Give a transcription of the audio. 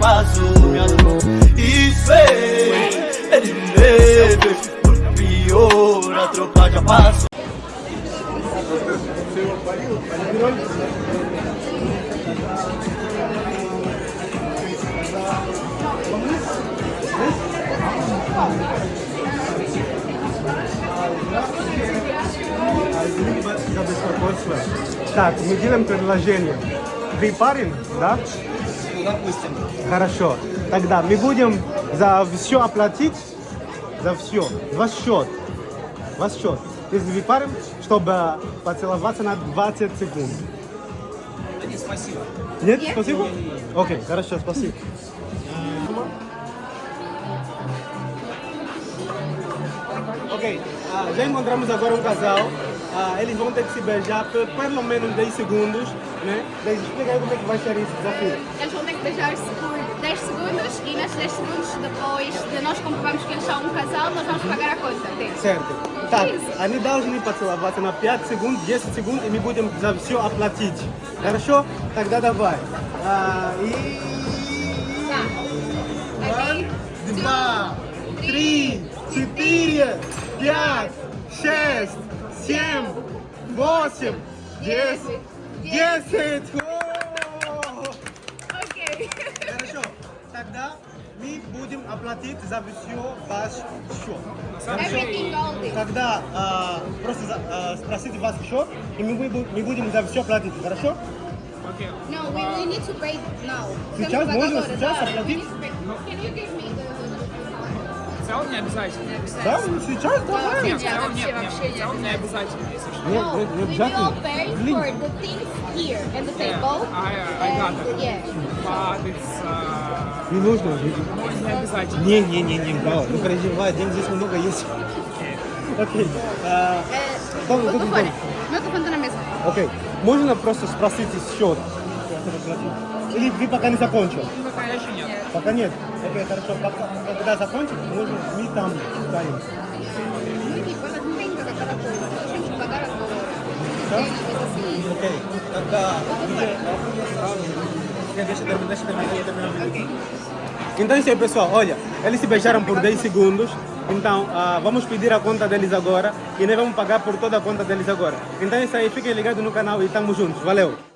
passo, me amor. Isso é, é de leve, por pior, a tropa já passou. Так, мы делаем предложение. Вы парень, да? Допустим. Хорошо. Тогда мы будем за все оплатить. За все. Ваш счет. Ваш счет. Если вы парень, чтобы поцеловаться на 20 секунд. Нет, спасибо. Нет? Спасибо? Окей, хорошо, спасибо. Ok, ah, já encontramos agora um casal. Ah, eles vão ter que se beijar por pelo menos 10 segundos, né? Daí explica aí como é que vai ser esse desafio. Eles vão ter que beijar-se por 10 segundos e nesses 10 segundos depois de nós comprovarmos que eles são um casal, nós vamos pagar a conta deles. Certo. Так, они должны поцеловаться на 5 секунд, 10 секунд, и мы будем за все оплатить. Хорошо? Тогда давай. А, и... Ready? Два, три, четыре, пять, шесть, семь, восемь, десять, десять. О! Ok. Хорошо. Тогда мы будем оплатить за все ваш счет. Хорошо? Everything all this. Когда а, просто за- а, спросите ваш счет, и мы, будем- мы будем за все платить, хорошо? No, we, we need to pay now. Сейчас можно, сейчас оплатить? Can you give me целом не обязательно. Да, ну сейчас давай. Нет, в целом нет, нет, в целом не обязательно, если что. Нет, No, нет, не we will обязательно. pay for the things here and the table. I, I got and, it. yeah. But it's uh, Не нужно. не обязательно. Не, не, не, не, да, не переживай, денег здесь много есть. Окей. а, telefone tá na mesa. Окей. Можно просто спросить счет? Или вы пока не закончил? Пока еще нет. Пока нет. Окей, хорошо. Пока, когда закончим, можно мы там станем. Ну, типа, это не tem que pagar cada coisa. Nós temos que pagar agora. Tem, mas assim... Окей. Тогда Deixa eu terminar, deixa eu terminar, deixa eu terminar. Então é isso aí, pessoal. Olha, eles se beijaram por 10 segundos. Então, ah, vamos pedir a conta deles agora. E nós vamos pagar por toda a conta deles agora. Então é isso aí. Fiquem ligados no canal e estamos juntos. Valeu!